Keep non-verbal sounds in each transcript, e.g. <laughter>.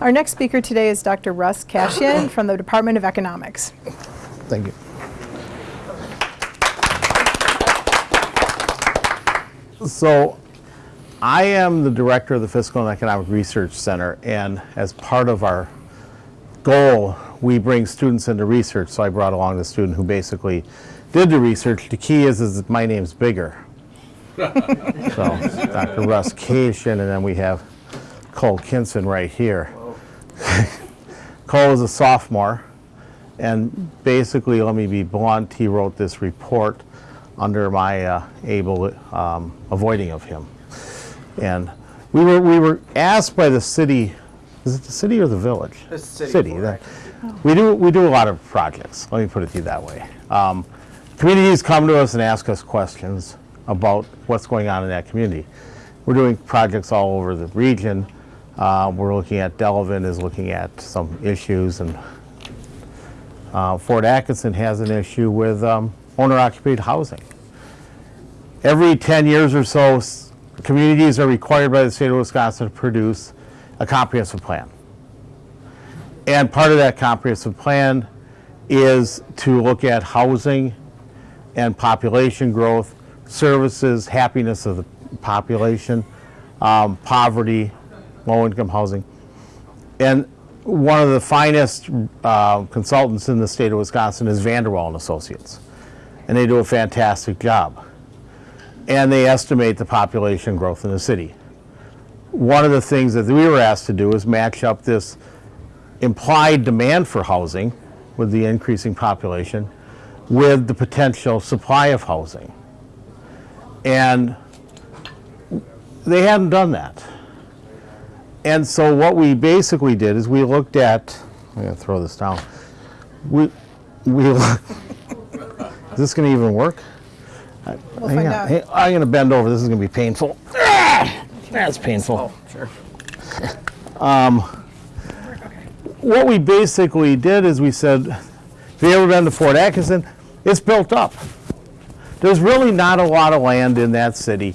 Our next speaker today is Dr. Russ Kashian from the Department of Economics. Thank you. So I am the director of the Fiscal and Economic Research Center, and as part of our goal, we bring students into research. So I brought along the student who basically did the research. The key is, is that my name's bigger. <laughs> so Dr. Russ Kashian, and then we have Cole Kinson right here. <laughs> Cole is a sophomore, and basically, let me be blunt, he wrote this report under my uh, able um, avoiding of him. And we were, we were asked by the city, is it the city or the village? The city, that- We do, we do a lot of projects, let me put it to you that way. Um, Communities come to us and ask us questions about what's going on in that community. We're doing projects all over the region. Uh, We're looking at, Delavan is looking at some issues, and uh, Fort Atkinson has an issue with um, owner-occupied housing. Every 10 years or so, communities are required by the state of Wisconsin to produce a comprehensive plan. And part of that comprehensive plan is to look at housing and population growth, services, happiness of the population, um, poverty, low-income housing. And one of the finest uh, consultants in the state of Wisconsin is Vandewalle and Associates. And they do a fantastic job. And they estimate the population growth in the city. One of the things that we were asked to do is match up this implied demand for housing with the increasing population with the potential supply of housing. And they hadn't done that. And so what we basically did is we looked at, I'm gonna throw this down. We, we, <laughs> look- is this gonna even work? We'll Hang find on. out. Hey, I'm gonna bend over, this is gonna be painful. Ah, That's painful. Oh, Sure. what we basically did is we said, have you ever been to Fort Atkinson? It's built up. There's really not a lot of land in that city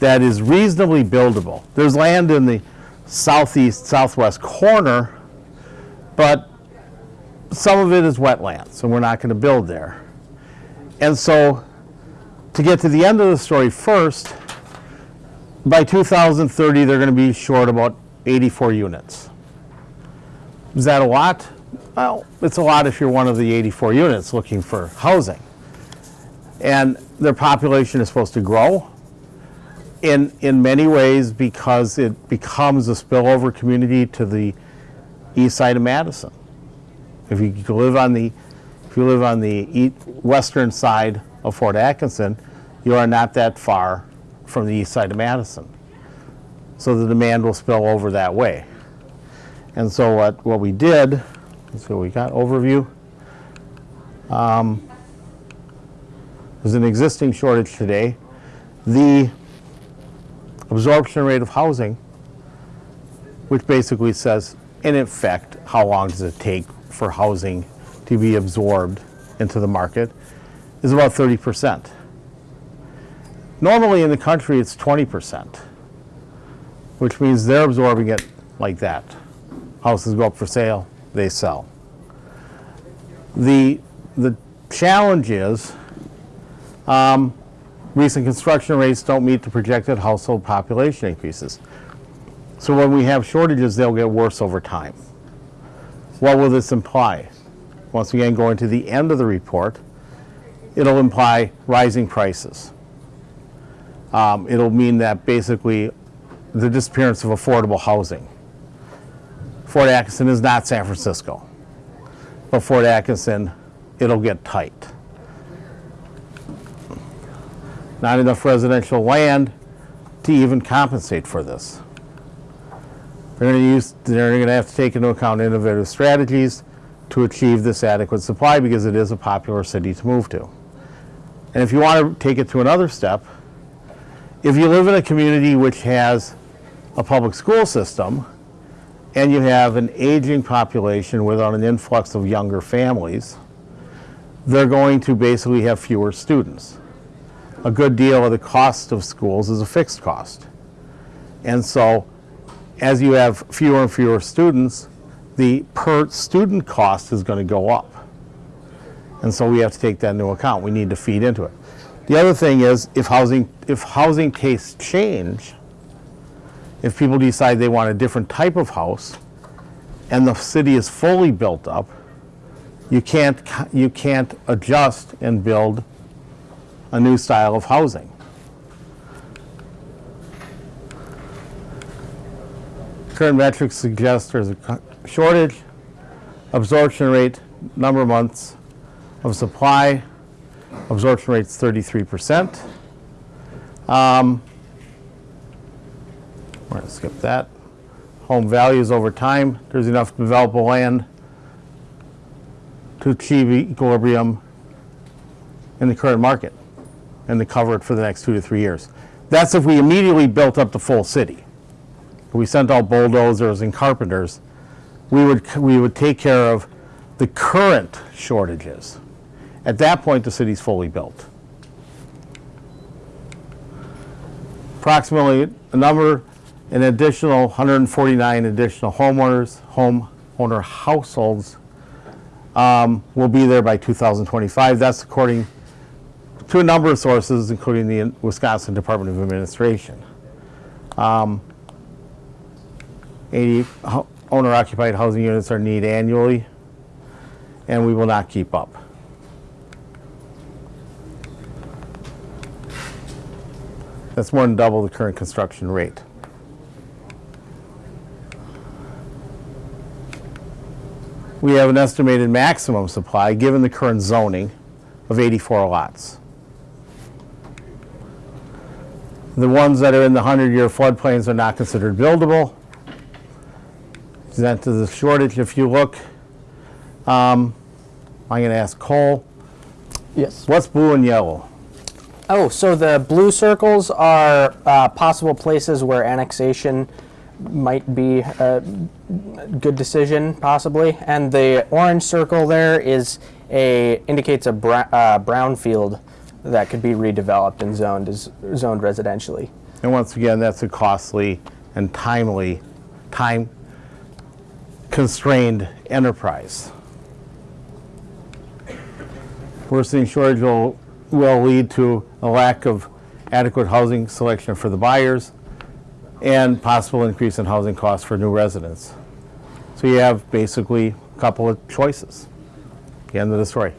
that is reasonably buildable. There's land in the southeast, southwest corner, but some of it is wetlands, and we're not going to build there. And so, to get to the end of the story first, by 2030, they're going to be short about 84 units. Is that a lot? Well, it's a lot if you're one of the 84 units looking for housing. And their population is supposed to grow in, in many ways because it becomes a spillover community to the east side of Madison. If you live on the, if you live on the ea- western side of Fort Atkinson, you are not that far from the east side of Madison. So the demand will spill over that way. And so what, what we did, let's see what we got, overview. Um, There's an existing shortage today. The absorption rate of housing, which basically says, in effect, how long does it take for housing to be absorbed into the market, is about 30%. Normally in the country, it's 20%, which means they're absorbing it like that. Houses go up for sale, they sell. The, the challenge is, um, recent construction rates don't meet the projected household population increases. So when we have shortages, they'll get worse over time. What will this imply? Once again, going to the end of the report, it'll imply rising prices. Um, it'll mean that basically the disappearance of affordable housing. Fort Atkinson is not San Francisco, but Fort Atkinson, it'll get tight. Not enough residential land to even compensate for this. They're going to use, they're going to have to take into account innovative strategies to achieve this adequate supply because it is a popular city to move to. And if you want to take it to another step, if you live in a community which has a public school system and you have an aging population without an influx of younger families, they're going to basically have fewer students. A good deal of the cost of schools is a fixed cost. And so as you have fewer and fewer students, the per student cost is going to go up. And so we have to take that into account. We need to feed into it. The other thing is if housing, if housing tastes change, if people decide they want a different type of house and the city is fully built up, you can't, you can't adjust and build a new style of housing. Current metrics suggest there's a shortage, absorption rate, number of months of supply, absorption rate's 33%. Um, We're gonna skip that. Home values over time, there's enough developable land to achieve equilibrium in the current market and to cover it for the next two to three years. That's if we immediately built up the full city. We sent out bulldozers and carpenters, we would, we would take care of the current shortages. At that point, the city's fully built. Approximately a number, an additional 149 additional homeowners, homeowner households um, will be there by 2025. That's according to a number of sources, including the Wisconsin Department of Administration. Um, 80 owner-occupied housing units are needed annually, and we will not keep up. That's more than double the current construction rate. We have an estimated maximum supply, given the current zoning, of 84 lots. The ones that are in the 100-year floodplains are not considered buildable. Present to the shortage, if you look, um, I'm going to ask Cole, Yes. what's blue and yellow? Oh, so the blue circles are uh, possible places where annexation might be a good decision, possibly, and the orange circle there is a indicates a br- uh, brownfield that could be redeveloped and zoned as zoned residentially. And once again, that's a costly and timely, time constrained enterprise. Worsening shortage will, will lead to a lack of adequate housing selection for the buyers and possible increase in housing costs for new residents. So you have basically a couple of choices. The end of the story.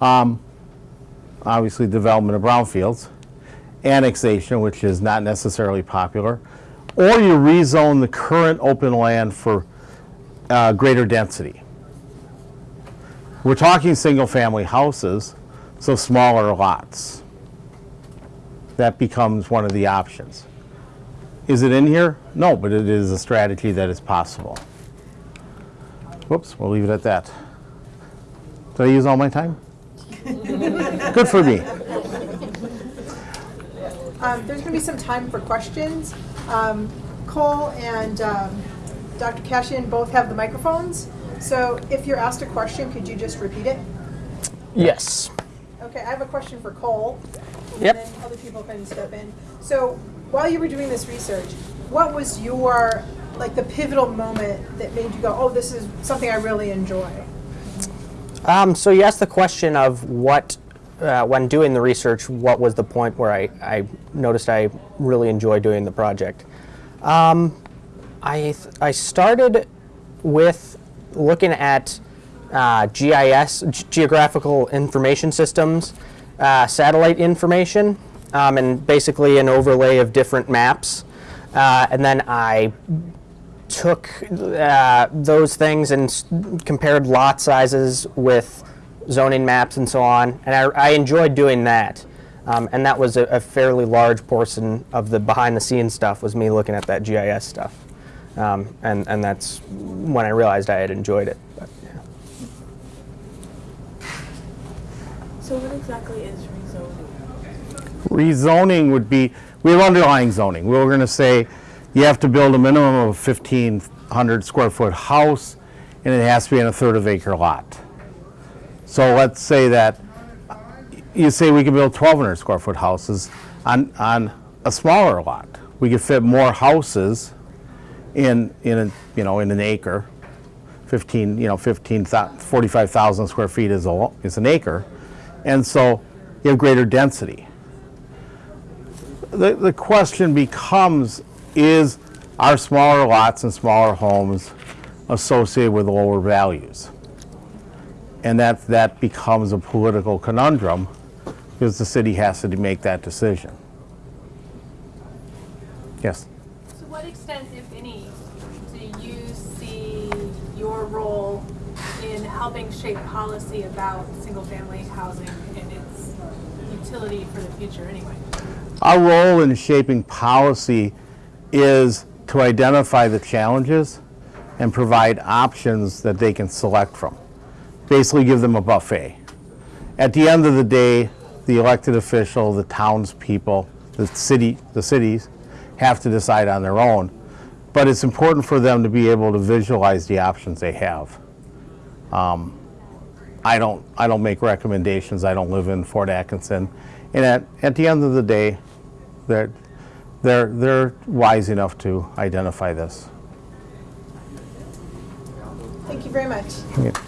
Um, obviously, development of brownfields annexation, which is not necessarily popular, or you rezone the current open land for uh, greater density. We're talking single-family houses, so smaller lots. That becomes one of the options. Is it in here? No, but it is a strategy that is possible. Whoops, we'll leave it at that. Did I use all my time? Good for me. Um, There's going to be some time for questions. Um, Cole and um, Dr. Kashian both have the microphones, so if you're asked a question, could you just repeat it? Yes. Okay, I have a question for Cole. Yep. Then other people can step in. So while you were doing this research, what was your, like, the pivotal moment that made you go, oh, this is something I really enjoy? Um, so you asked the question of what, uh, when doing the research, what was the point where I, I noticed I really enjoy doing the project. Um, I, I started with looking at uh, GIS, Geographical Information Systems, uh, satellite information, um, and basically an overlay of different maps. Uh, and then I took uh, those things and compared lot sizes with zoning maps and so on, and I, I enjoyed doing that. Um, and that was a, a fairly large portion of the behind-the-scenes stuff was me looking at that GIS stuff, um, and and that's when I realized I had enjoyed it. But, yeah. So what exactly is rezoning? Rezoning would be, we have underlying zoning. We were going to say you have to build a minimum of 1,500 square foot house, and it has to be in a third of acre lot. So let's say that, you say we can build 1,200 square foot houses on, on a smaller lot. We could fit more houses in, in, a, you know, in an acre. 15, you know, 15, 45,000 square feet is a, is an acre. And so you have greater density. The, the question becomes, is, are smaller lots and smaller homes associated with lower values? And that, that becomes a political conundrum because the city has to make that decision. Yes? To what extent, if any, do you see your role in helping shape policy about single-family housing and its utility for the future anyway? Our role in shaping policy is to identify the challenges and provide options that they can select from. Basically give them a buffet. At the end of the day, the elected official, the townspeople, the city, the cities have to decide on their own. But it's important for them to be able to visualize the options they have. Um, I don't, I don't make recommendations. I don't live in Fort Atkinson. And at, at the end of the day, they're, they're, they're wise enough to identify this. Thank you very much. Okay.